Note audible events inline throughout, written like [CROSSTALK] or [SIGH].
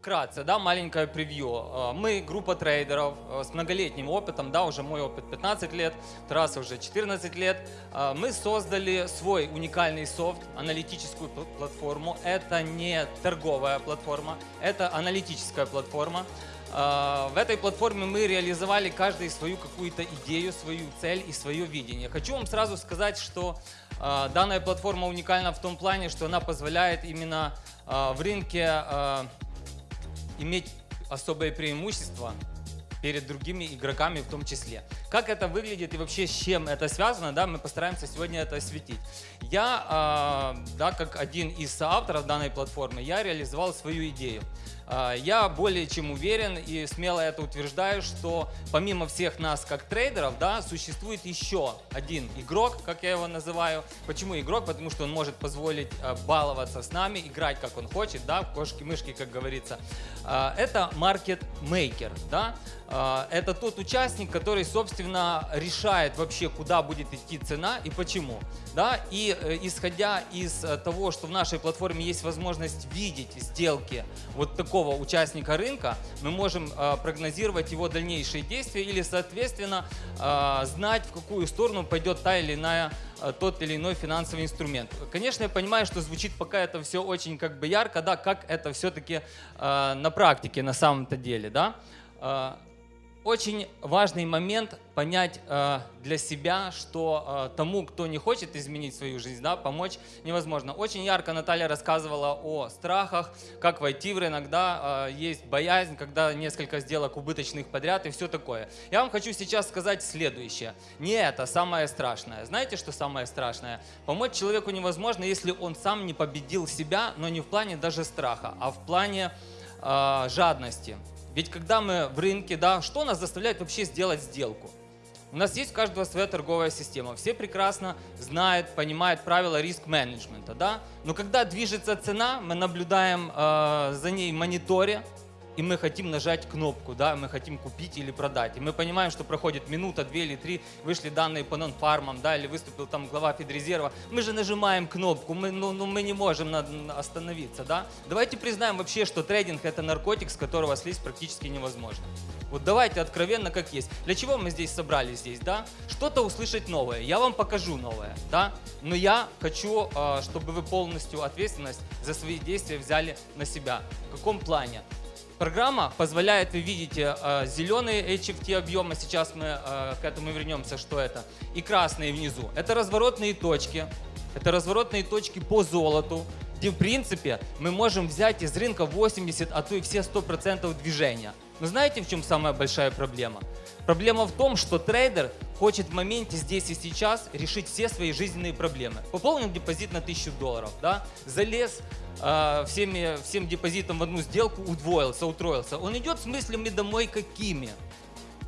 Вкратце, да, маленькое превью. Э, Мы группа трейдеров э, с многолетним опытом, да, уже мой опыт 15 лет, Тараса уже 14 лет. Э, Мы создали свой уникальный софт, аналитическую пл- платформу. Это не торговая платформа, это аналитическая платформа. В этой платформе мы реализовали каждый свою какую-то идею, свою цель и свое видение. Хочу вам сразу сказать, что данная платформа уникальна в том плане, что она позволяет именно в рынке иметь особое преимущество перед другими игроками в том числе. Как это выглядит и вообще с чем это связано, да, мы постараемся сегодня это осветить. Я, э, да, как один из соавторов данной платформы, я реализовал свою идею. Э, Я более чем уверен и смело это утверждаю, что помимо всех нас как трейдеров, да, существует еще один игрок, как я его называю. Почему игрок? Потому что он может позволить э, баловаться с нами, играть как он хочет, да, в кошки-мышки, как говорится. Э, Это маркет-мейкер, да. Э, Это тот участник, который, собственно, решает вообще, куда будет идти цена и почему. Да? И э, исходя из э, того, что в нашей платформе есть возможность видеть сделки вот такого участника рынка, мы можем э, прогнозировать его дальнейшие действия или, соответственно, знать, в какую сторону пойдет та или иная тот или иной финансовый инструмент. Конечно, я понимаю, что звучит пока это все очень как бы ярко, да, как это все-таки на практике на самом-то деле, да. Очень важный момент понять э, для себя, что э, тому, кто не хочет изменить свою жизнь, да, помочь невозможно. Очень ярко Наталья рассказывала о страхах, как войти в рынок, да, э, есть боязнь, когда несколько сделок убыточных подряд и все такое. Я вам хочу сейчас сказать следующее. Не это самое страшное. Знаете, что самое страшное? Помочь человеку невозможно, если он сам не победил себя, но не в плане даже страха, а в плане э, жадности. Ведь когда мы в рынке, да, что нас заставляет вообще сделать сделку? У нас есть у каждого своя торговая система. Все прекрасно знают, понимают правила риск-менеджмента, да? Но когда движется цена, мы наблюдаем э, за ней мониторе, и мы хотим нажать кнопку, да, мы хотим купить или продать. И мы понимаем, что проходит минута, две или три, вышли данные по нон-фармам, да, или выступил там глава Федрезерва. Мы же нажимаем кнопку, мы, ну, ну, мы не можем остановиться, да. Давайте признаем вообще, что трейдинг это наркотик, с которого слезть практически невозможно. Вот давайте откровенно как есть. Для чего мы здесь собрались здесь, да? Что-то услышать новое. Я вам покажу новое, да? Но я хочу, э, чтобы вы полностью ответственность за свои действия взяли на себя. В каком плане? Программа позволяет, вы видите, э, зеленые HFT объемы, сейчас мы э, к этому вернемся, что это, и красные внизу. Это разворотные точки, это разворотные точки по золоту, где в принципе мы можем взять из рынка 80, а то и все 100% движения. Но знаете, в чем самая большая проблема? Проблема в том, что трейдер хочет в моменте здесь и сейчас решить все свои жизненные проблемы. Пополнил депозит на 1000 долларов, да? залез э, всеми, всем депозитом в одну сделку, удвоился, утроился. Он идет с мыслями домой какими?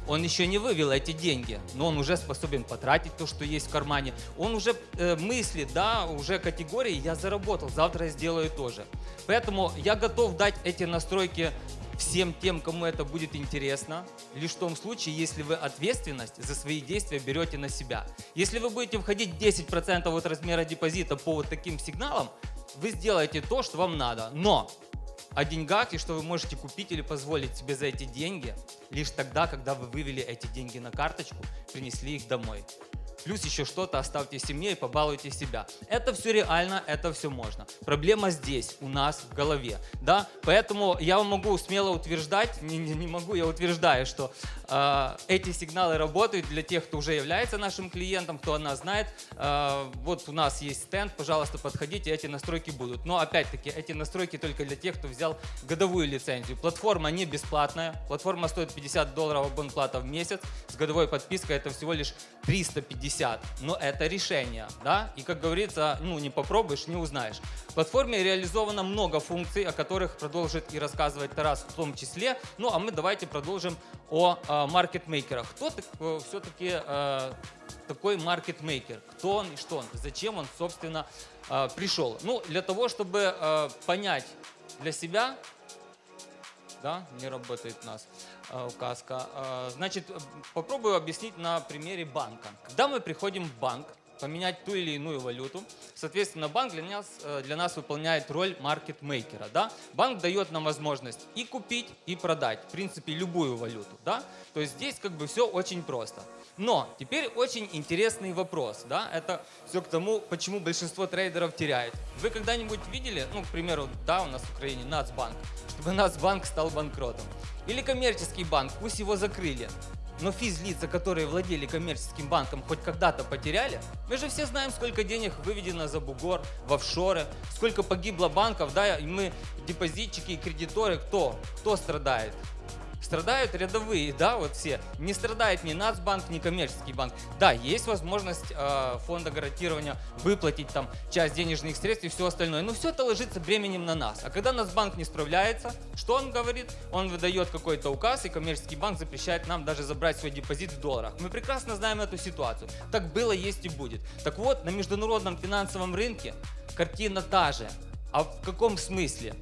Он еще не вывел эти деньги, но он уже способен потратить то, что есть в кармане. Он уже э, мыслит, да, уже категории «я заработал, завтра я сделаю тоже». Поэтому я готов дать эти настройки всем тем, кому это будет интересно, лишь в том случае, если вы ответственность за свои действия берете на себя. Если вы будете входить 10% от размера депозита по вот таким сигналам, вы сделаете то, что вам надо. Но о деньгах и что вы можете купить или позволить себе за эти деньги лишь тогда, когда вы вывели эти деньги на карточку, принесли их домой. Плюс еще что-то оставьте семье и побалуйте себя. Это все реально, это все можно. Проблема здесь, у нас в голове. Да? Поэтому я могу смело утверждать, не, не- могу, я утверждаю, что э, эти сигналы работают для тех, кто уже является нашим клиентом, кто нас знает. Э, вот у нас есть стенд, пожалуйста, подходите, эти настройки будут. Но опять-таки, эти настройки только для тех, кто взял годовую лицензию. Платформа не бесплатная, платформа стоит 50 долларов абонплата в месяц, с годовой подпиской это всего лишь 350. Но это решение, да? И как говорится, ну не попробуешь, не узнаешь. В платформе реализовано много функций, о которых продолжит и рассказывать Тарас в том числе. Ну а мы давайте продолжим о э, маркетмейкерах. Кто все-таки такой маркетмейкер? Кто он и что он? Зачем он, собственно, э, пришел? Ну, для того, чтобы э, понять для себя, да, не работает нас э, указка. Э, Значит, э, попробую объяснить на примере банка. Когда мы приходим в банк, поменять ту или иную валюту. Соответственно, банк для нас, э, для нас выполняет роль маркетмейкера. Да? Банк дает нам возможность и купить, и продать, в принципе, любую валюту. Да? То есть здесь как бы все очень просто. Но теперь очень интересный вопрос. Да? Это все к тому, почему большинство трейдеров теряет. Вы когда-нибудь видели, ну, к примеру, да, у нас в Украине Нацбанк, чтобы Нацбанк стал банкротом? Или коммерческий банк, пусть его закрыли, но физлица, которые владели коммерческим банком, хоть когда-то потеряли. Мы же все знаем, сколько денег выведено за бугор, в офшоры, сколько погибло банков, да, и мы депозитчики и кредиторы, кто? Кто страдает? Страдают рядовые, да, вот все. Не страдает ни Нацбанк, ни коммерческий банк. Да, есть возможность э, фонда гарантирования выплатить там часть денежных средств и все остальное, но все это ложится бременем на нас. А когда Нацбанк не справляется, что он говорит? Он выдает какой-то указ, и коммерческий банк запрещает нам даже забрать свой депозит в долларах. Мы прекрасно знаем эту ситуацию. Так было, есть и будет. Так вот, на международном финансовом рынке картина та же. А в каком смысле?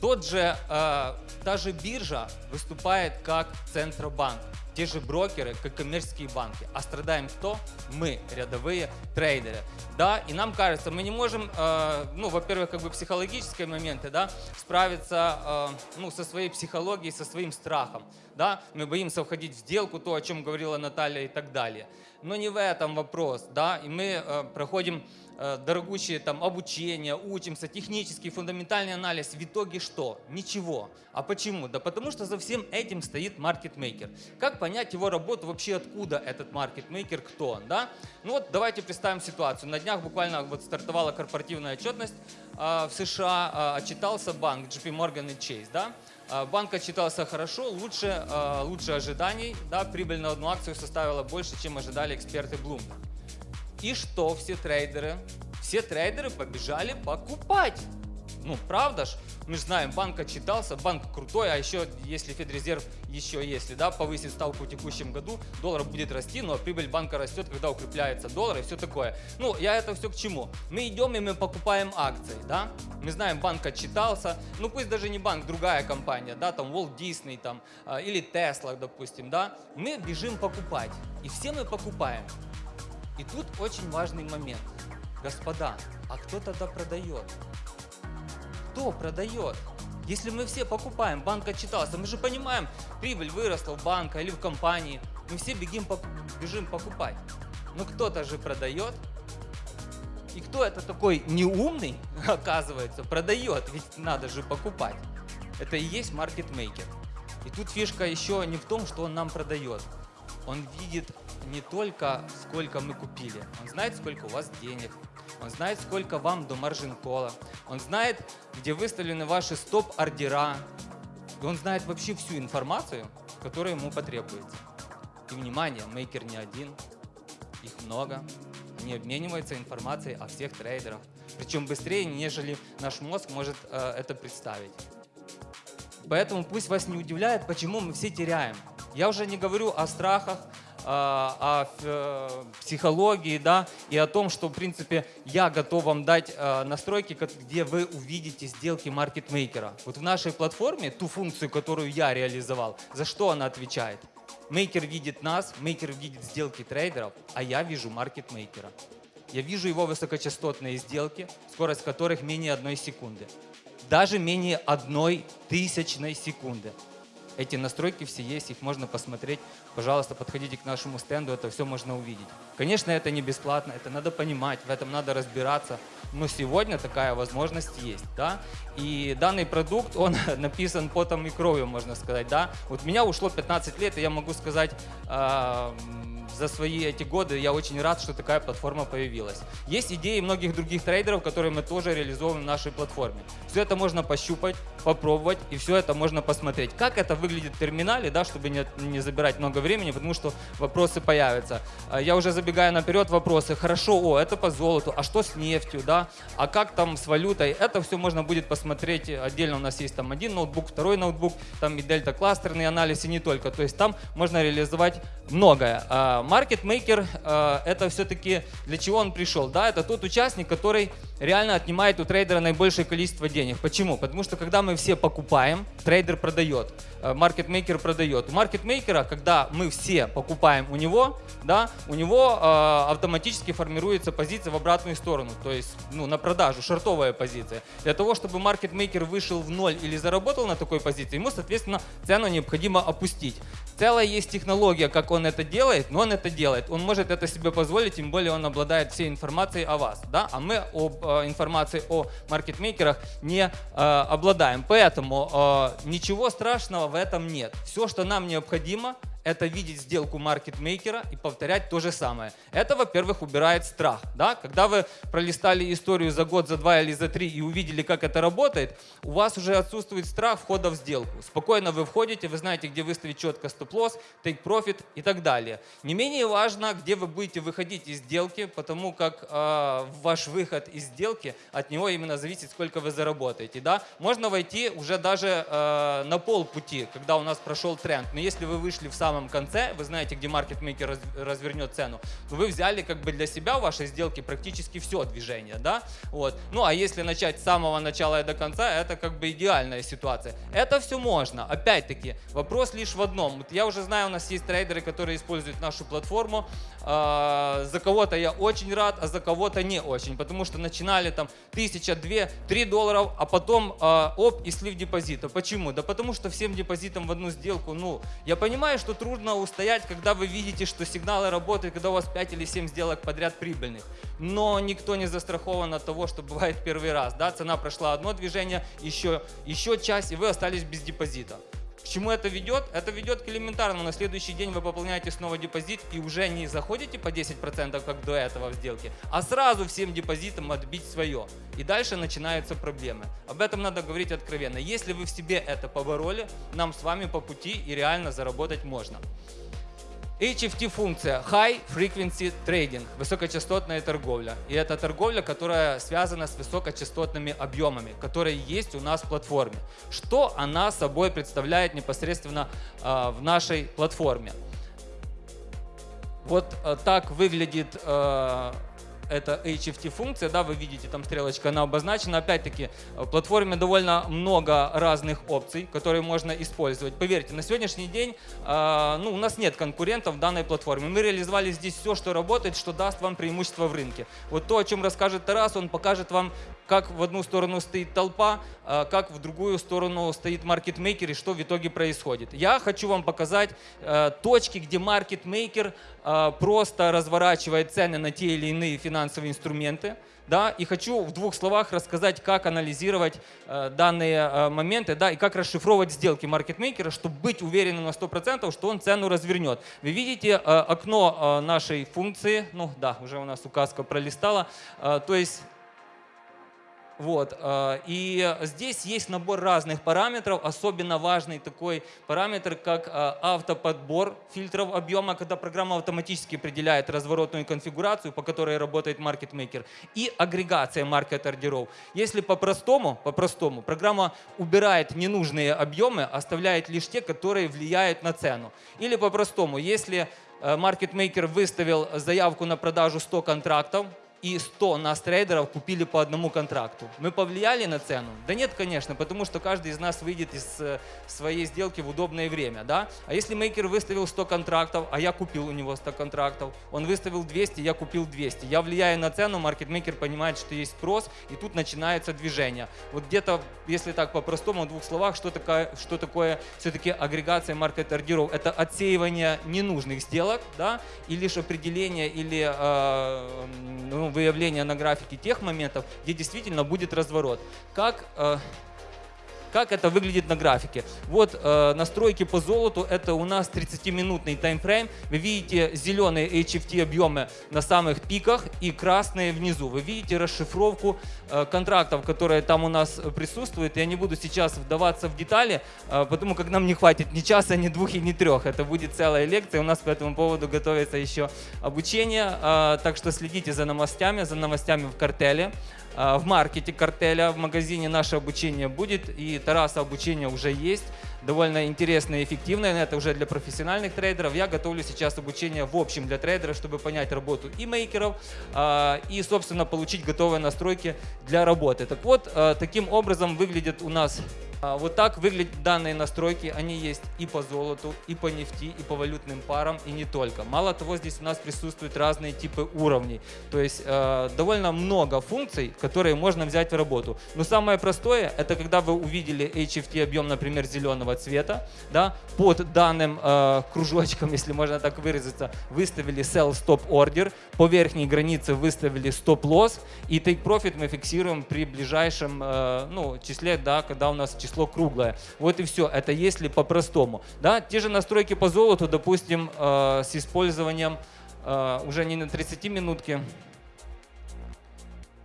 Тот же, э, та же биржа выступает как Центробанк. Те же брокеры, как коммерческие банки. А страдаем кто? Мы, рядовые трейдеры. Да, и нам кажется, мы не можем, э, ну, во-первых, как бы психологические моменты, да, справиться, э, ну, со своей психологией, со своим страхом, да. Мы боимся входить в сделку, то, о чем говорила Наталья и так далее. Но не в этом вопрос, да, и мы э, проходим дорогущие там обучение, учимся, технический, фундаментальный анализ. В итоге что? Ничего. А почему? Да потому что за всем этим стоит маркетмейкер. Как понять его работу, вообще откуда этот маркетмейкер, кто он? Да? Ну вот давайте представим ситуацию. На днях буквально вот стартовала корпоративная отчетность э, в США, э, отчитался банк JP Morgan и Chase. Да? Э, банк отчитался хорошо, лучше, э, лучше ожиданий. Да? Прибыль на одну акцию составила больше, чем ожидали эксперты Bloomberg. И что все трейдеры? Все трейдеры побежали покупать. Ну, правда ж? Мы же знаем, банк отчитался, банк крутой, а еще, если Федрезерв еще если, да, повысит ставку в текущем году, доллар будет расти, но прибыль банка растет, когда укрепляется доллар и все такое. Ну, я это все к чему? Мы идем и мы покупаем акции, да? Мы знаем, банк отчитался, ну пусть даже не банк, другая компания, да, там Walt Disney там, а, или Tesla, допустим, да? Мы бежим покупать, и все мы покупаем. И тут очень важный момент. Господа, а кто тогда продает? Кто продает? Если мы все покупаем, банк отчитался, мы же понимаем, прибыль выросла в банка или в компании, мы все бегим, бежим покупать. Но кто-то же продает. И кто это такой неумный, [LAUGHS] оказывается, продает, ведь надо же покупать. Это и есть маркетмейкер. И тут фишка еще не в том, что он нам продает. Он видит не только сколько мы купили, он знает, сколько у вас денег, он знает, сколько вам до маржин кола, он знает, где выставлены ваши стоп-ордера, он знает вообще всю информацию, которая ему потребуется. И внимание, мейкер не один, их много, они обмениваются информацией о всех трейдерах, причем быстрее, нежели наш мозг может э, это представить. Поэтому пусть вас не удивляет, почему мы все теряем. Я уже не говорю о страхах, о э, психологии, да, и о том, что, в принципе, я готов вам дать э, настройки, где вы увидите сделки маркетмейкера. Вот в нашей платформе ту функцию, которую я реализовал, за что она отвечает? Мейкер видит нас, мейкер видит сделки трейдеров, а я вижу маркетмейкера. Я вижу его высокочастотные сделки, скорость которых менее одной секунды. Даже менее одной тысячной секунды. Эти настройки все есть, их можно посмотреть. Пожалуйста, подходите к нашему стенду, это все можно увидеть. Конечно, это не бесплатно, это надо понимать, в этом надо разбираться. Но сегодня такая возможность есть. Да? И данный продукт, он [LAUGHS] написан потом и кровью, можно сказать. Да? Вот меня ушло 15 лет, и я могу сказать, э, за свои эти годы я очень рад, что такая платформа появилась. Есть идеи многих других трейдеров, которые мы тоже реализовываем в нашей платформе. Все это можно пощупать, попробовать, и все это можно посмотреть. Как это выглядит в терминале, да, чтобы не, не забирать много времени, потому что вопросы появятся. А, я уже забегаю наперед вопросы. Хорошо, о, это по золоту, а что с нефтью, да? А как там с валютой? Это все можно будет посмотреть отдельно. У нас есть там один ноутбук, второй ноутбук, там и дельта-кластерный анализ, и не только. То есть там можно реализовать многое. Маркетмейкер э, это все-таки для чего он пришел? Да, это тот участник, который реально отнимает у трейдера наибольшее количество денег. Почему? Потому что когда мы все покупаем, трейдер продает. э, маркетмейкер продает. У маркетмейкера, когда мы все покупаем у него, да, у него э, автоматически формируется позиция в обратную сторону, то есть ну, на продажу, шортовая позиция. Для того, чтобы маркетмейкер вышел в ноль или заработал на такой позиции, ему, соответственно, цену необходимо опустить. Целая есть технология, как он это делает, но он это делает. Он может это себе позволить, тем более он обладает всей информацией о вас. Да? А мы об э, информации о маркетмейкерах не э, обладаем. Поэтому э, ничего страшного в этом нет. Все, что нам необходимо, это видеть сделку маркетмейкера и повторять то же самое. Это, во-первых, убирает страх. Да? Когда вы пролистали историю за год, за два или за три и увидели, как это работает, у вас уже отсутствует страх входа в сделку. Спокойно вы входите, вы знаете, где выставить четко стоп-лосс, take profit и так далее. Не менее важно, где вы будете выходить из сделки, потому как э, ваш выход из сделки, от него именно зависит, сколько вы заработаете. Да? Можно войти уже даже э, на полпути, когда у нас прошел тренд. Но если вы вышли в сам самом конце, вы знаете, где маркетмейкер развернет цену, то вы взяли как бы для себя в вашей сделке практически все движение, да? Вот. Ну а если начать с самого начала и до конца, это как бы идеальная ситуация. Это все можно. Опять-таки, вопрос лишь в одном. Вот я уже знаю, у нас есть трейдеры, которые используют нашу платформу. А, за кого-то я очень рад, а за кого-то не очень, потому что начинали там тысяча, две, три долларов, а потом а, оп и слив депозита. Почему? Да потому что всем депозитом в одну сделку, ну, я понимаю, что трудно устоять, когда вы видите, что сигналы работают, когда у вас 5 или 7 сделок подряд прибыльных. Но никто не застрахован от того, что бывает первый раз. Да? Цена прошла одно движение, еще, еще часть, и вы остались без депозита. К чему это ведет? Это ведет к элементарному. На следующий день вы пополняете снова депозит и уже не заходите по 10%, как до этого в сделке, а сразу всем депозитам отбить свое. И дальше начинаются проблемы. Об этом надо говорить откровенно. Если вы в себе это побороли, нам с вами по пути и реально заработать можно. HFT-функция High Frequency Trading, высокочастотная торговля. И это торговля, которая связана с высокочастотными объемами, которые есть у нас в платформе. Что она собой представляет непосредственно э, в нашей платформе? Вот э, так выглядит э, это HFT-функция, да, вы видите, там стрелочка, она обозначена. Опять-таки, в платформе довольно много разных опций, которые можно использовать. Поверьте, на сегодняшний день э, ну, у нас нет конкурентов в данной платформе. Мы реализовали здесь все, что работает, что даст вам преимущество в рынке. Вот то, о чем расскажет Тарас, он покажет вам, как в одну сторону стоит толпа, э, как в другую сторону стоит маркетмейкер и что в итоге происходит. Я хочу вам показать э, точки, где маркетмейкер э, просто разворачивает цены на те или иные финансовые финансовые инструменты. Да, и хочу в двух словах рассказать, как анализировать э, данные э, моменты да, и как расшифровывать сделки маркетмейкера, чтобы быть уверенным на 100%, что он цену развернет. Вы видите э, окно э, нашей функции, ну да, уже у нас указка пролистала, э, то есть вот. Э, и здесь есть набор разных параметров. Особенно важный такой параметр, как э, автоподбор фильтров объема, когда программа автоматически определяет разворотную конфигурацию, по которой работает маркетмейкер, и агрегация маркет-ордеров. Если по-простому, по-простому, программа убирает ненужные объемы, оставляет лишь те, которые влияют на цену. Или по-простому, если э, маркетмейкер выставил заявку на продажу 100 контрактов, и 100 нас трейдеров купили по одному контракту. Мы повлияли на цену? Да нет, конечно, потому что каждый из нас выйдет из э, своей сделки в удобное время. Да? А если мейкер выставил 100 контрактов, а я купил у него 100 контрактов, он выставил 200, я купил 200. Я влияю на цену, маркетмейкер понимает, что есть спрос, и тут начинается движение. Вот где-то, если так по-простому, в двух словах, что такое, что такое все-таки агрегация маркет-ордеров? Это отсеивание ненужных сделок, да, и лишь определение или э, ну, выявления на графике тех моментов, где действительно будет разворот. Как э, как это выглядит на графике? Вот э, настройки по золоту, это у нас 30-минутный таймфрейм. Вы видите зеленые HFT объемы на самых пиках и красные внизу. Вы видите расшифровку э, контрактов, которые там у нас присутствуют. Я не буду сейчас вдаваться в детали, э, потому как нам не хватит ни часа, ни двух и ни трех. Это будет целая лекция. У нас по этому поводу готовится еще обучение. Э, так что следите за новостями, за новостями в картеле. А, в маркете картеля, в магазине наше обучение будет, и Тараса обучение уже есть, довольно интересное и эффективное, это уже для профессиональных трейдеров. Я готовлю сейчас обучение в общем для трейдеров, чтобы понять работу и мейкеров, а, и, собственно, получить готовые настройки для работы. Так вот, а, таким образом выглядит у нас Вот так выглядят данные настройки. Они есть и по золоту, и по нефти, и по валютным парам, и не только. Мало того, здесь у нас присутствуют разные типы уровней. То есть э, довольно много функций, которые можно взять в работу. Но самое простое, это когда вы увидели HFT объем, например, зеленого цвета, да, под данным э, кружочком, [LAUGHS] если можно так выразиться, выставили sell stop order, по верхней границе выставили stop loss, и take profit мы фиксируем при ближайшем э, ну, числе, да, когда у нас число круглое. Вот и все. Это если по-простому. Да? Те же настройки по золоту, допустим, э, с использованием э, уже не на 30 минутки,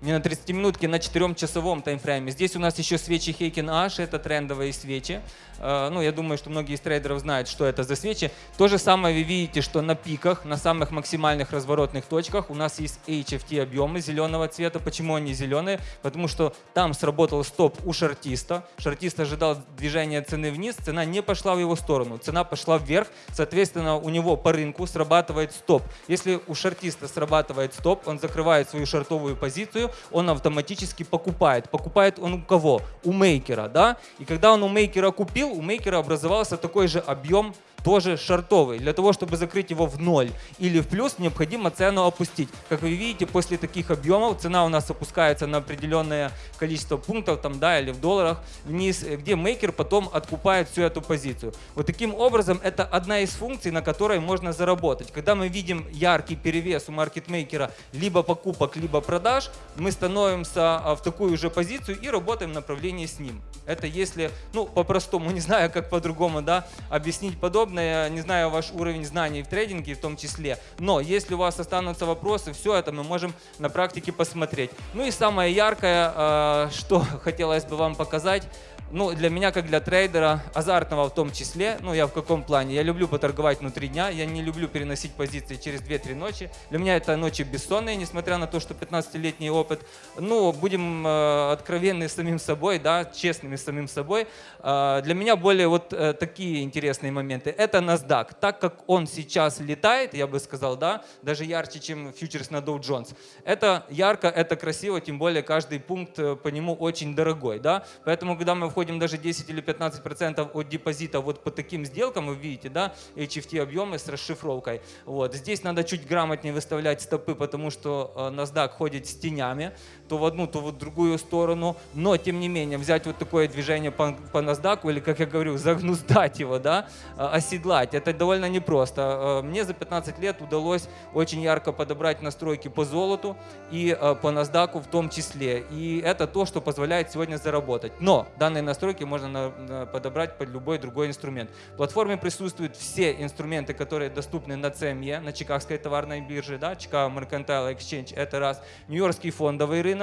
не на 30 минутке, на 4-часовом таймфрейме. Здесь у нас еще свечи Heiken Ash, это трендовые свечи. Э, Ну, я думаю, что многие из трейдеров знают, что это за свечи. То же самое вы видите, что на пиках, на самых максимальных разворотных точках у нас есть HFT объемы зеленого цвета. Почему они зеленые? Потому что там сработал стоп у шартиста. Шартист ожидал движения цены вниз, цена не пошла в его сторону, цена пошла вверх. Соответственно, у него по рынку срабатывает стоп. Если у шартиста срабатывает стоп, он закрывает свою шартовую позицию, он автоматически покупает. Покупает он у кого? У мейкера, да? И когда он у мейкера купил, у мейкера образовался такой же объем тоже шартовый. Для того, чтобы закрыть его в ноль или в плюс, необходимо цену опустить. Как вы видите, после таких объемов цена у нас опускается на определенное количество пунктов, там, да, или в долларах вниз, где мейкер потом откупает всю эту позицию. Вот таким образом, это одна из функций, на которой можно заработать. Когда мы видим яркий перевес у маркетмейкера либо покупок, либо продаж, мы становимся а, в такую же позицию и работаем в направлении с ним. Это если, ну, по-простому, [LAUGHS] не знаю, как по-другому, да, объяснить подобное, не знаю ваш уровень знаний в трейдинге в том числе, но если у вас останутся вопросы, все это мы можем на практике посмотреть. Ну и самое яркое, э, что [LAUGHS] хотелось бы вам показать, ну, для меня, как для трейдера, азартного в том числе, ну, я в каком плане? Я люблю поторговать внутри дня, я не люблю переносить позиции через 2-3 ночи. Для меня это ночи бессонные, несмотря на то, что 15-летний опыт. Ну, будем э, откровенны с самим собой, да, честными с самим собой. Э, для меня более вот э, такие интересные моменты. Это NASDAQ. Так как он сейчас летает, я бы сказал, да, даже ярче, чем фьючерс на Dow Jones. Это ярко, это красиво, тем более каждый пункт э, по нему очень дорогой, да. Поэтому, когда мы входим даже 10 или 15 процентов от депозита вот по таким сделкам, вы видите, да, HFT объемы с расшифровкой. Вот. Здесь надо чуть грамотнее выставлять стопы, потому что э, NASDAQ ходит с тенями, то в одну, то в другую сторону. Но, тем не менее, взять вот такое движение по, по NASDAQ, или, как я говорю, [LAUGHS] загнуздать его, да, э, оседлать, это довольно непросто. Э, Мне за 15 лет удалось очень ярко подобрать настройки по золоту и э, по NASDAQ в том числе. И это то, что позволяет сегодня заработать. Но данные настройки можно подобрать под любой другой инструмент. В платформе присутствуют все инструменты, которые доступны на CME, на Чикагской товарной бирже, да, Chicago Mercantile Exchange, это раз, Нью-Йоркский фондовый рынок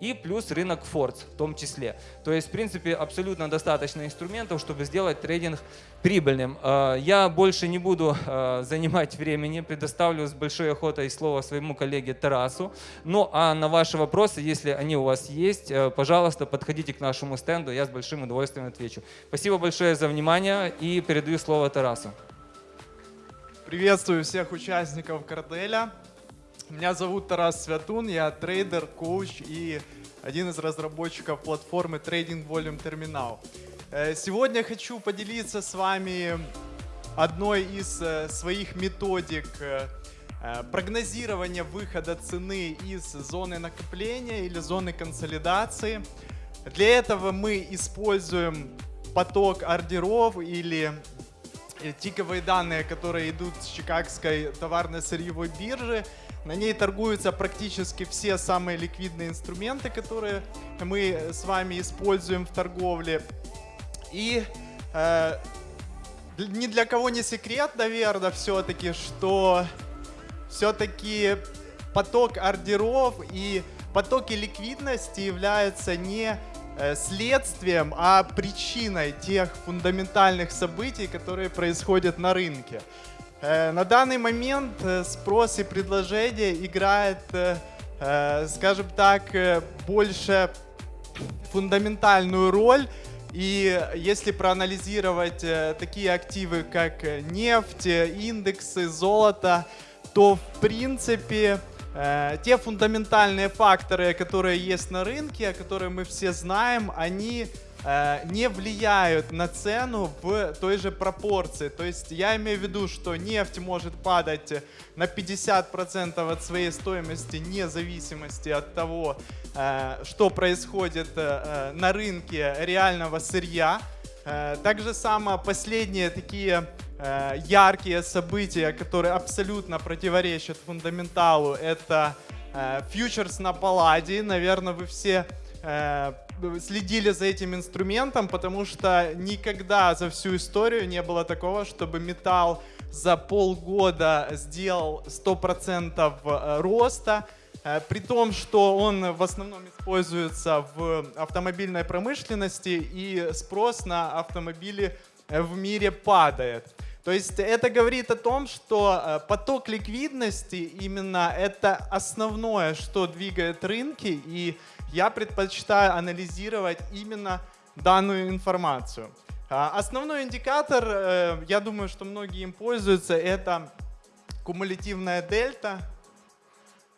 и плюс рынок Фордс в том числе. То есть, в принципе, абсолютно достаточно инструментов, чтобы сделать трейдинг прибыльным. Э, Я больше не буду э, занимать времени, предоставлю с большой охотой слово своему коллеге Тарасу. Ну а на ваши вопросы, если они у вас есть, э, пожалуйста, подходите к нашему стенду, я с большим удовольствием отвечу. Спасибо большое за внимание и передаю слово Тарасу. Приветствую всех участников карделя. Меня зовут Тарас Святун, я трейдер, коуч и один из разработчиков платформы Trading Volume Terminal. Э, Сегодня хочу поделиться с вами одной из э, своих методик э, прогнозирования выхода цены из зоны накопления или зоны консолидации. Для этого мы используем поток ордеров или тиковые данные, которые идут с Чикагской товарно-сырьевой биржи. На ней торгуются практически все самые ликвидные инструменты, которые мы с вами используем в торговле. И э, ни для кого не секрет, наверное, все-таки, что все-таки поток ордеров и потоки ликвидности являются не э, следствием, а причиной тех фундаментальных событий, которые происходят на рынке. Э, На данный момент э, спрос и предложение играет, э, скажем так, больше фундаментальную роль. И если проанализировать такие активы, как нефть, индексы, золото, то в принципе те фундаментальные факторы, которые есть на рынке, о которых мы все знаем, они не влияют на цену в той же пропорции. То есть я имею в виду, что нефть может падать на 50% от своей стоимости, вне зависимости от того, э, что происходит э, на рынке реального сырья. Э, так же само последние такие э, яркие события, которые абсолютно противоречат фундаменталу, это э, фьючерс на палладии. Наверное, вы все э, следили за этим инструментом, потому что никогда за всю историю не было такого, чтобы металл за полгода сделал 100% э, роста, э, при том, что он в основном используется в автомобильной промышленности и спрос на автомобили в мире падает. То есть это говорит о том, что поток ликвидности именно это основное, что двигает рынки, и я предпочитаю анализировать именно данную информацию. А, основной индикатор, э, я думаю, что многие им пользуются, это кумулятивная дельта,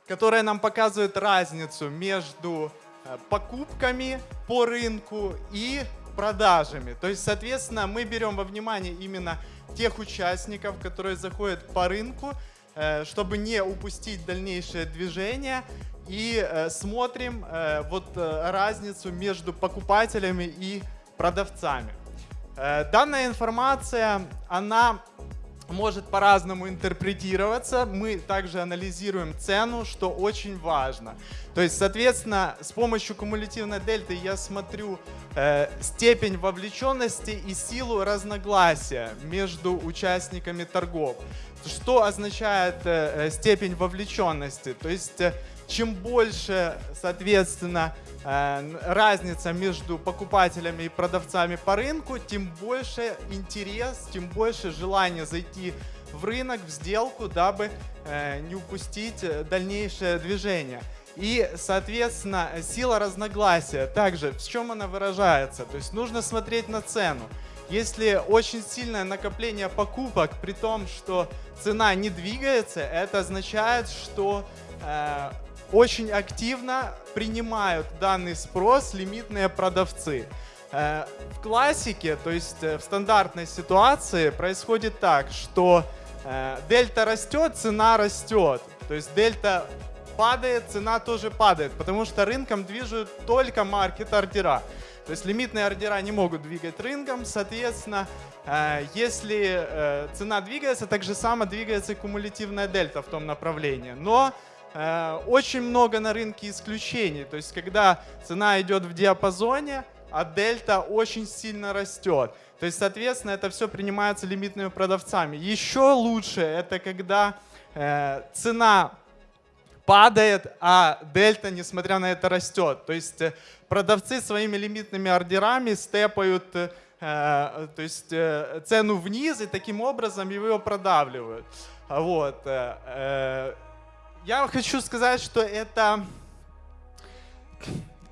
которая нам показывает разницу между э, покупками по рынку и продажами. То есть, соответственно, мы берем во внимание именно тех участников, которые заходят по рынку, э, чтобы не упустить дальнейшее движение и смотрим вот разницу между покупателями и продавцами. Э, данная информация, она может по-разному интерпретироваться. Мы также анализируем цену, что очень важно. То есть, соответственно, с помощью кумулятивной дельты я смотрю э, степень вовлеченности и силу разногласия между участниками торгов. Что означает э, э степень вовлеченности? То есть, э, чем больше, соответственно, Э, разница между покупателями и продавцами по рынку, тем больше интерес, тем больше желание зайти в рынок, в сделку, дабы э, не упустить дальнейшее движение. И, соответственно, сила разногласия также, в чем она выражается? То есть нужно смотреть на цену. Если очень сильное накопление покупок, при том, что цена не двигается, это означает, что э, очень активно принимают данный спрос лимитные продавцы. Э, в классике, то есть э, в стандартной ситуации происходит так, что э, дельта растет, цена растет. То есть дельта падает, цена тоже падает, потому что рынком движут только маркет-ордера. То есть лимитные ордера не могут двигать рынком, соответственно, если цена двигается, так же само двигается и кумулятивная дельта в том направлении. Но очень много на рынке исключений. То есть, когда цена идет в диапазоне, а дельта очень сильно растет. То есть, соответственно, это все принимается лимитными продавцами. Еще лучше это когда э, цена падает, а дельта, несмотря на это, растет. То есть э, продавцы своими лимитными ордерами степают э, то есть, э, цену вниз и таким образом его продавливают. Вот. Э, э я хочу сказать, что это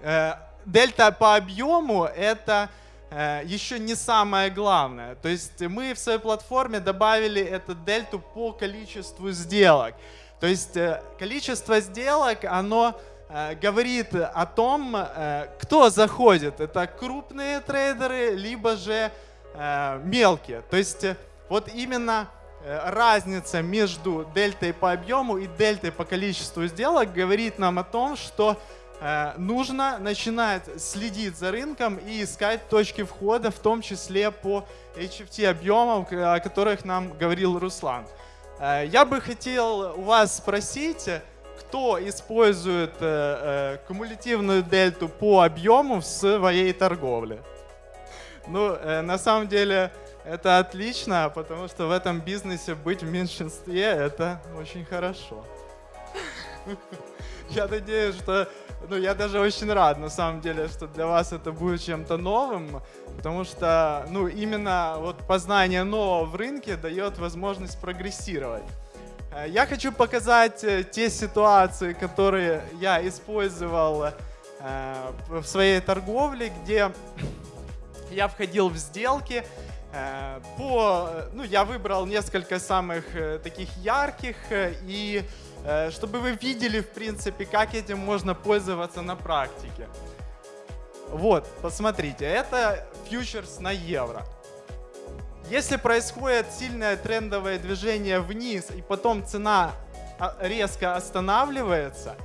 э, дельта по объему это э, еще не самое главное. То есть мы в своей платформе добавили эту дельту по количеству сделок. То есть э, количество сделок, оно э, говорит о том, э, кто заходит. Это крупные трейдеры, либо же э, мелкие. То есть вот именно разница между дельтой по объему и дельтой по количеству сделок говорит нам о том, что э, нужно начинать следить за рынком и искать точки входа, в том числе по HFT объемам, о которых нам говорил Руслан. Э, я бы хотел у вас спросить, кто использует кумулятивную дельту по объему в своей торговле? Ну, на самом деле, это отлично, потому что в этом бизнесе быть в меньшинстве — это очень хорошо. [LAUGHS] Я надеюсь, что... Ну, я даже очень рад, на самом деле, что для вас это будет чем-то новым, потому что, ну, именно вот познание нового в рынке дает возможность прогрессировать. Э, я хочу показать э, те ситуации, которые я использовал э, в своей торговле, где я входил в сделки, по, ну, я выбрал несколько самых э, таких ярких, э, и чтобы вы видели, в принципе, как этим можно пользоваться на практике. Вот, посмотрите, это фьючерс на евро. Если происходит сильное трендовое движение вниз и потом цена а, резко останавливается,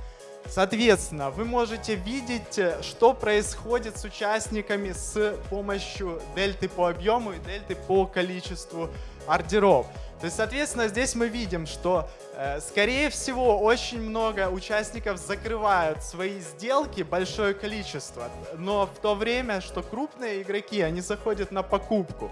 соответственно, вы можете видеть, э, что происходит с участниками с помощью дельты по объему и дельты по количеству ордеров. То есть, соответственно, здесь мы видим, что, э, скорее всего, очень много участников закрывают свои сделки, большое количество, но в то время, что крупные игроки, они заходят на покупку.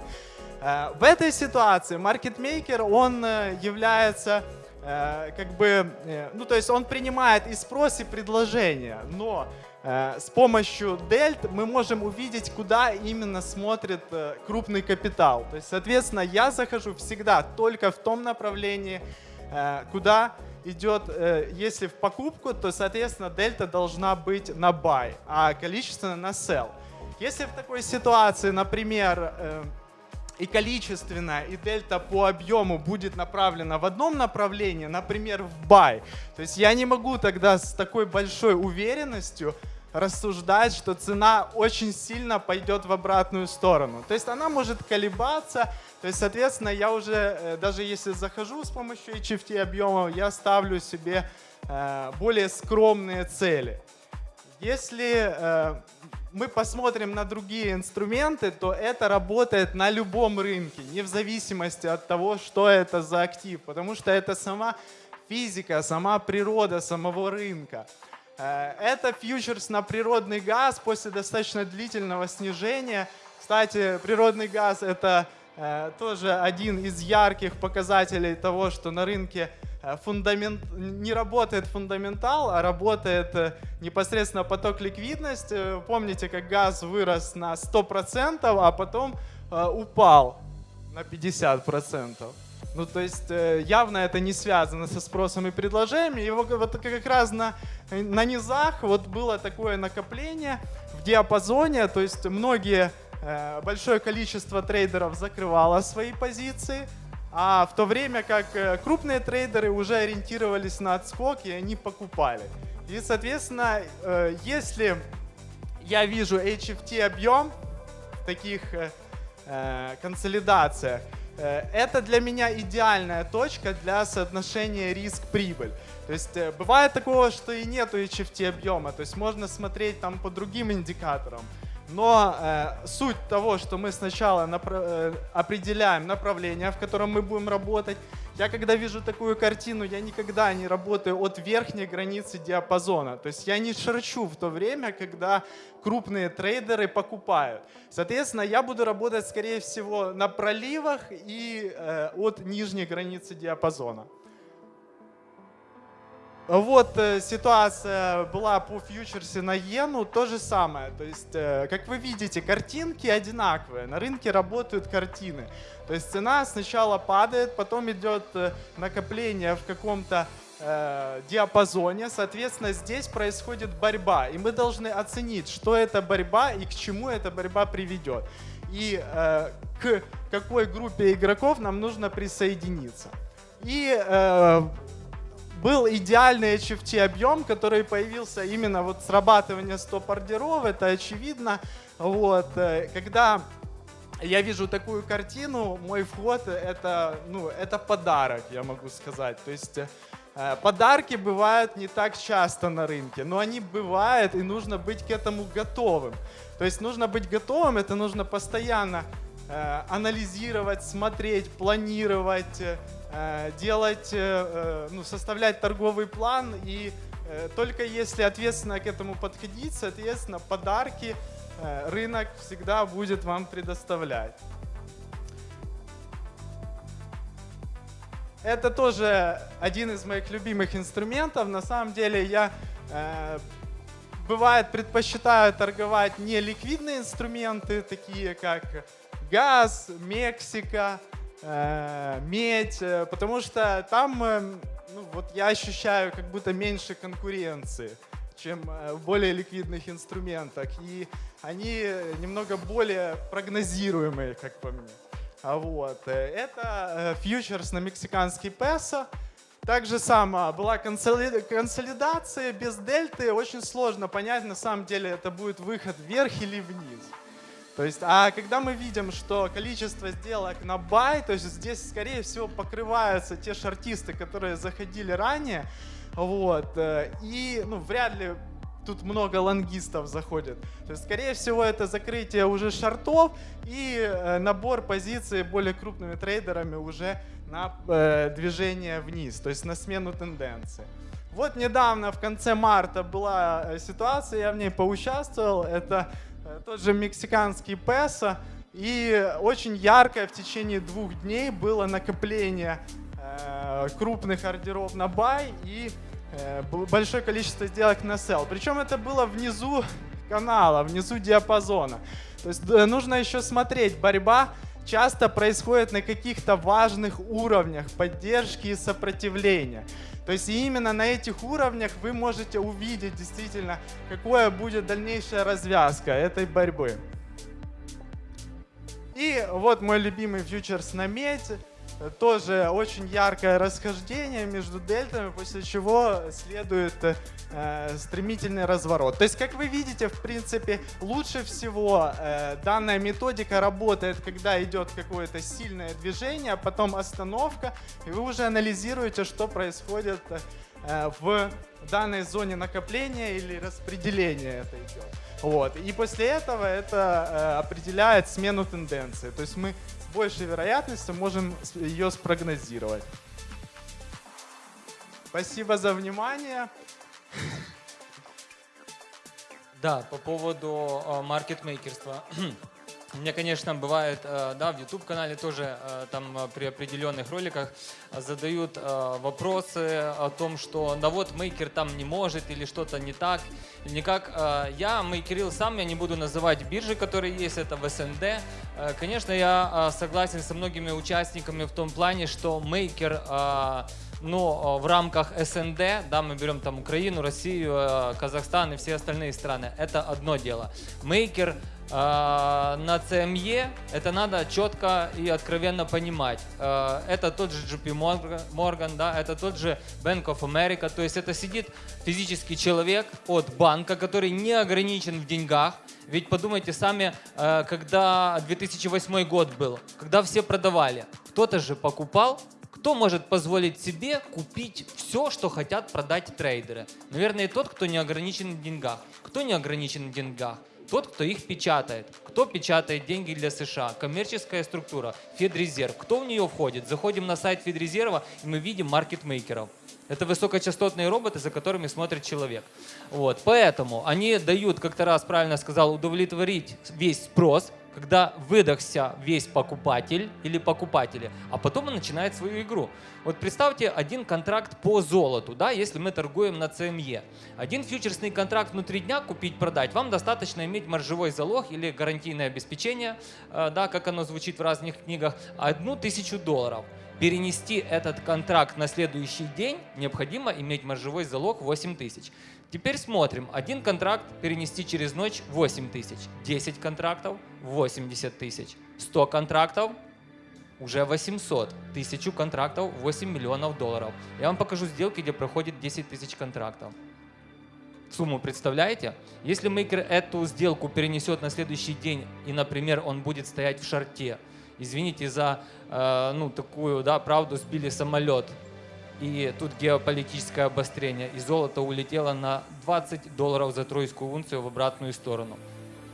Э, в этой ситуации маркетмейкер, он является как бы, ну то есть он принимает и спрос, и предложение, но с помощью дельт мы можем увидеть, куда именно смотрит крупный капитал. То есть, соответственно, я захожу всегда только в том направлении, куда идет, если в покупку, то, соответственно, дельта должна быть на buy, а количественно на sell. Если в такой ситуации, например, и количественно, и дельта по объему будет направлена в одном направлении, например, в buy, то есть я не могу тогда с такой большой уверенностью рассуждать, что цена очень сильно пойдет в обратную сторону. То есть она может колебаться, то есть, соответственно, я уже, э, даже если захожу с помощью HFT объемов, я ставлю себе э, более скромные цели. Если э, мы посмотрим на другие инструменты, то это работает на любом рынке, не в зависимости от того, что это за актив, потому что это сама физика, сама природа самого рынка. Э, это фьючерс на природный газ после достаточно длительного снижения. Кстати, природный газ это э, тоже один из ярких показателей того, что на рынке фундамент, не работает фундаментал, а работает э, непосредственно поток ликвидности. Э, помните, как газ вырос на 100%, а потом упал на 50%. Ну, то есть явно это не связано со спросом и предложением. И вот как раз на, на низах вот было такое накопление в диапазоне, то есть многие, большое количество трейдеров закрывало свои позиции, а в то время как э, крупные трейдеры уже ориентировались на отскок и они покупали. И, соответственно, э, если я вижу HFT объем в таких э, консолидациях, это для меня идеальная точка для соотношения риск-прибыль. То есть бывает такого, что и нету HFT объема, то есть можно смотреть там по другим индикаторам. Но э, суть того, что мы сначала напра- э, определяем направление, в котором мы будем работать. Я когда вижу такую картину, я никогда не работаю от верхней границы диапазона. То есть я не шарчу в то время, когда крупные трейдеры покупают. Соответственно, я буду работать, скорее всего, на проливах и э, от нижней границы диапазона. Вот э, ситуация была по фьючерсе на иену, то же самое. То есть, э, как вы видите, картинки одинаковые. На рынке работают картины. То есть цена сначала падает, потом идет э, накопление в каком-то диапазоне. Соответственно, здесь происходит борьба. И мы должны оценить, что это борьба и к чему эта борьба приведет. И э, к какой группе игроков нам нужно присоединиться. И был идеальный HFT объем, который появился именно вот срабатывание стоп-ордеров, это очевидно. Вот, э, когда я вижу такую картину, мой вход это, ну, это подарок, я могу сказать. То есть э, подарки бывают не так часто на рынке, но они бывают, и нужно быть к этому готовым. То есть нужно быть готовым, это нужно постоянно э, анализировать, смотреть, планировать, делать, э, э, ну, составлять торговый план и только если ответственно к этому подходить, соответственно, подарки рынок всегда будет вам предоставлять. Это тоже один из моих любимых инструментов. На самом деле я бывает предпочитаю торговать не ликвидные инструменты, такие как газ, Мексика, э, медь, э, потому что там э, ну, вот я ощущаю как будто меньше конкуренции, чем в более ликвидных инструментах. И они немного более прогнозируемые, как по мне. А вот. Это фьючерс на мексиканский песо. Также сама была консоли- консолидация без дельты. Очень сложно понять, на самом деле это будет выход вверх или вниз. То есть, а когда мы видим, что количество сделок на бай, то есть здесь, скорее всего, покрываются те шартисты, которые заходили ранее, вот, э, и, ну, вряд ли тут много лонгистов заходит. То есть, скорее всего, это закрытие уже шартов и э, набор позиций более крупными трейдерами уже на э, движение вниз, то есть на смену тенденции. Вот недавно, в конце марта, была э, ситуация, я в ней поучаствовал. Это тот же мексиканский песо. И очень яркое в течение двух дней было накопление э, крупных ордеров на бай и э, большое количество сделок на sell. Причем это было внизу канала, внизу диапазона. То есть э, нужно еще смотреть, борьба часто происходит на каких-то важных уровнях поддержки и сопротивления. То есть именно на этих уровнях вы можете увидеть действительно, какое будет дальнейшая развязка этой борьбы. И вот мой любимый фьючерс на. Э, Тоже очень яркое расхождение между дельтами, после чего следует э, стремительный разворот. То есть, как вы видите, в принципе, лучше всего э, данная методика работает, когда идет какое-то сильное движение, а потом остановка, и вы уже анализируете, что происходит э, в данной зоне накопления или распределения это идет. Вот. И после этого это э, определяет смену тенденции. То есть мы с большей вероятностью можем ее спрогнозировать. Спасибо за внимание. Да, по поводу э, маркетмейкерства. [CLEARS THROAT] Меня, конечно, бывает, э, да, в YouTube-канале тоже э, там при определенных роликах задают вопросы о том, что да вот мейкер там не может или что-то не так, никак. Я мейкерил сам, я не буду называть биржи, которые есть, это в СНД. Конечно, я согласен со многими участниками в том плане, что мейкер но э, в рамках СНД, да, мы берем там Украину, Россию, э, Казахстан и все остальные страны, это одно дело. Мейкер э, на CME, это надо четко и откровенно понимать. Э, это тот же JP Morgan, да, это тот же Bank of America, то есть это сидит физический человек от банка, который не ограничен в деньгах, ведь подумайте сами, э, когда 2008 год был, когда все продавали, кто-то же покупал, кто может позволить себе купить все, что хотят продать трейдеры? Наверное, тот, кто не ограничен в деньгах. Кто не ограничен в деньгах? Тот, кто их печатает. Кто печатает деньги для США? Коммерческая структура, Федрезерв. Кто в нее входит? Заходим на сайт Федрезерва, и мы видим маркетмейкеров. Это высокочастотные роботы, за которыми смотрит человек. Вот. Поэтому они дают, как то раз правильно сказал, удовлетворить весь спрос, когда выдохся весь покупатель или покупатели, а потом он начинает свою игру. Вот представьте один контракт по золоту, да, если мы торгуем на CME. Один фьючерсный контракт внутри дня купить-продать, вам достаточно иметь маржевой залог или гарантийное обеспечение, э, да, как оно звучит в разных книгах, одну тысячу долларов. Перенести этот контракт на следующий день необходимо иметь маржевой залог 8 тысяч. Теперь смотрим. Один контракт перенести через ночь 8 тысяч. 10 контрактов 80 тысяч. 100 контрактов уже 800. Тысячу контрактов 8 миллионов долларов. Я вам покажу сделки, где проходит 10 тысяч контрактов. Сумму представляете? Если мейкер эту сделку перенесет на следующий день, и, например, он будет стоять в шарте, извините за э, ну, такую да, правду, сбили самолет, и тут геополитическое обострение, и золото улетело на 20 долларов за тройскую унцию в обратную сторону.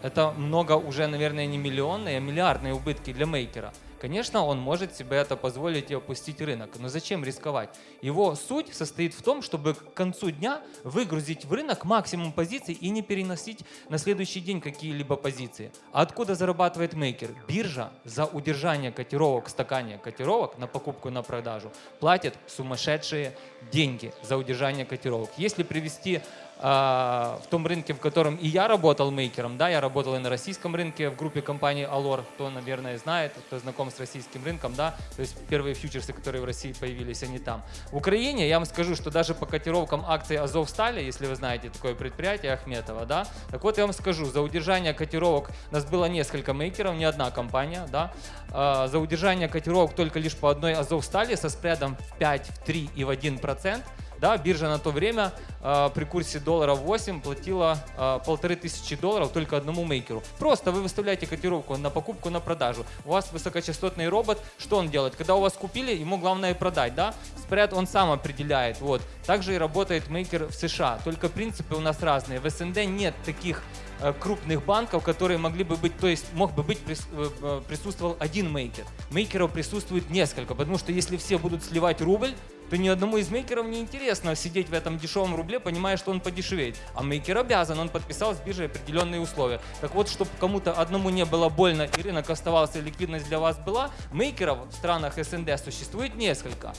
Это много уже, наверное, не миллионные, а миллиардные убытки для мейкера. Конечно, он может себе это позволить и опустить рынок, но зачем рисковать? Его суть состоит в том, чтобы к концу дня выгрузить в рынок максимум позиций и не переносить на следующий день какие-либо позиции. А откуда зарабатывает мейкер? Биржа за удержание котировок в стакане котировок на покупку и на продажу платит сумасшедшие деньги за удержание котировок. Если привести в том рынке, в котором и я работал мейкером, да, я работал и на российском рынке в группе компании Alor, кто, наверное, знает, кто знаком с российским рынком, да, то есть первые фьючерсы, которые в России появились, они там. В Украине я вам скажу, что даже по котировкам акций Азовстали, если вы знаете такое предприятие Ахметова, да, так вот я вам скажу, за удержание котировок у нас было несколько мейкеров, не одна компания, да, а, за удержание котировок только лишь по одной Азовстали со спредом в 5, в 3 и в 1 процент, да, биржа на то время э, при курсе доллара 8 платила э, полторы тысячи долларов только одному мейкеру. Просто вы выставляете котировку на покупку, на продажу. У вас высокочастотный робот, что он делает? Когда у вас купили, ему главное продать, да? Спред он сам определяет, вот. Также и работает мейкер в США, только принципы у нас разные. В СНД нет таких э, крупных банков, которые могли бы быть, то есть мог бы быть, э, э, присутствовал один мейкер. Мейкеров присутствует несколько, потому что если все будут сливать рубль, то ни одному из мейкеров не интересно сидеть в этом дешевом рубле, понимая, что он подешевеет. А мейкер обязан, он подписал с биржей определенные условия. Так вот, чтобы кому-то одному не было больно и рынок оставался, ликвидность для вас была, мейкеров в странах СНД существует несколько.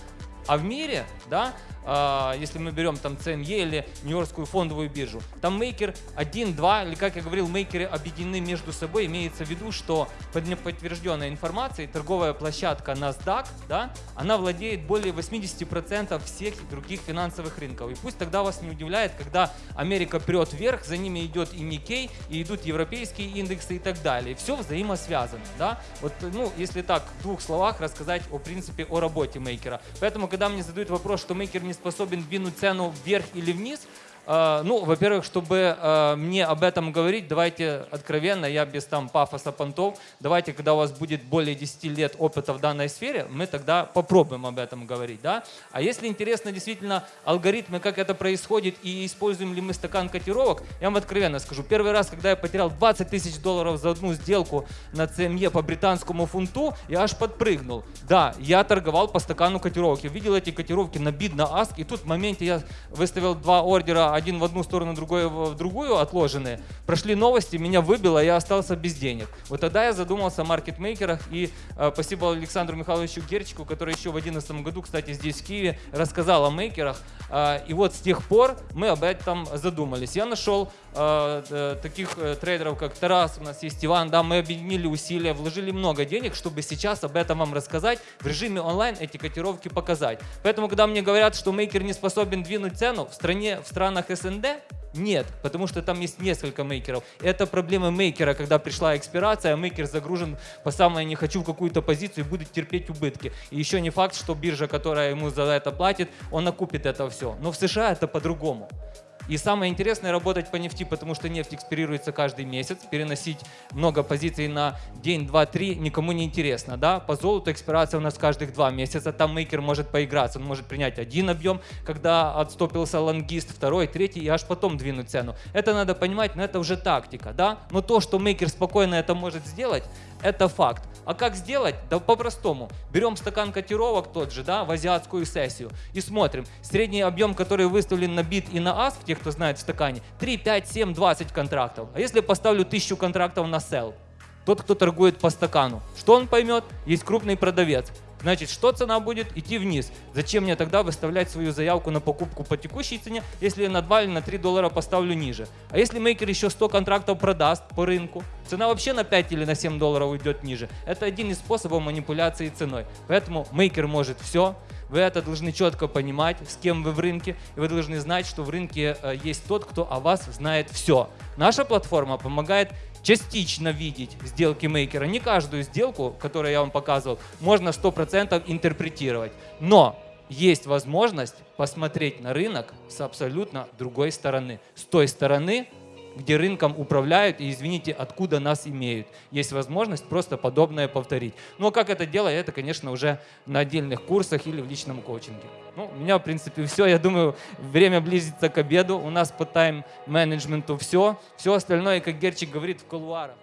А в мире, да, э, если мы берем там CME или Нью-Йоркскую фондовую биржу, там мейкер 1, 2, или как я говорил, мейкеры объединены между собой. Имеется в виду, что под неподтвержденной информацией торговая площадка NASDAQ, да, она владеет более 80% всех других финансовых рынков. И пусть тогда вас не удивляет, когда Америка прет вверх, за ними идет и Nikkei, и идут европейские индексы и так далее. Все взаимосвязано. Да? Вот, ну, если так, в двух словах рассказать о принципе о работе мейкера. Поэтому, когда мне задают вопрос, что мейкер не способен двинуть цену вверх или вниз, ну, во-первых, чтобы uh, мне об этом говорить, давайте откровенно, я без там пафоса понтов, давайте, когда у вас будет более 10 лет опыта в данной сфере, мы тогда попробуем об этом говорить, да. А если интересно действительно алгоритмы, как это происходит и используем ли мы стакан котировок, я вам откровенно скажу, первый раз, когда я потерял 20 тысяч долларов за одну сделку на CME по британскому фунту, я аж подпрыгнул. Да, я торговал по стакану котировок, я видел эти котировки на бид, на аск, и тут в моменте я выставил два ордера, один в одну сторону, другой в другую отложенные, прошли новости, меня выбило, я остался без денег. Вот тогда я задумался о маркетмейкерах, и э, спасибо Александру Михайловичу Герчику, который еще в 2011 году, кстати, здесь в Киеве, рассказал о мейкерах. Э, и вот с тех пор мы об этом задумались. Я нашел таких э, трейдеров, как Тарас, у нас есть Иван, да, мы объединили усилия, вложили много денег, чтобы сейчас об этом вам рассказать, в режиме онлайн эти котировки показать. Поэтому, когда мне говорят, что мейкер не способен двинуть цену, в стране, в странах СНД нет, потому что там есть несколько мейкеров. Это проблема мейкера, когда пришла экспирация, а мейкер загружен по самое не хочу в какую-то позицию и будет терпеть убытки. И еще не факт, что биржа, которая ему за это платит, он окупит это все. Но в США это по-другому. И самое интересное работать по нефти, потому что нефть экспирируется каждый месяц. Переносить много позиций на день, два, три никому не интересно. Да? По золоту экспирация у нас каждых два месяца. Там мейкер может поиграться. Он может принять один объем, когда отстопился лонгист, второй, третий, и аж потом двинуть цену. Это надо понимать, но это уже тактика. Да? Но то, что мейкер спокойно это может сделать, это факт. А как сделать? Да по-простому. Берем стакан котировок тот же, да, в азиатскую сессию и смотрим. Средний объем, который выставлен на бит и на аск, те, кто знает в стакане, 3, 5, 7, 20 контрактов. А если поставлю 1000 контрактов на sell? Тот, кто торгует по стакану. Что он поймет? Есть крупный продавец. Значит, что цена будет? Идти вниз. Зачем мне тогда выставлять свою заявку на покупку по текущей цене, если я на 2 или на 3 доллара поставлю ниже? А если мейкер еще 100 контрактов продаст по рынку, цена вообще на 5 или на 7 долларов уйдет ниже. Это один из способов манипуляции ценой. Поэтому мейкер может все. Вы это должны четко понимать, с кем вы в рынке. И вы должны знать, что в рынке э, есть тот, кто о вас знает все. Наша платформа помогает частично видеть сделки мейкера. Не каждую сделку, которую я вам показывал, можно 100% интерпретировать. Но есть возможность посмотреть на рынок с абсолютно другой стороны. С той стороны, где рынком управляют и, извините, откуда нас имеют. Есть возможность просто подобное повторить. Ну а как это делать, это, конечно, уже на отдельных курсах или в личном коучинге. Ну, у меня, в принципе, [LAUGHS] все. Я думаю, время близится к обеду. У нас по тайм-менеджменту все. Все остальное, как Герчик говорит, в кулуарах.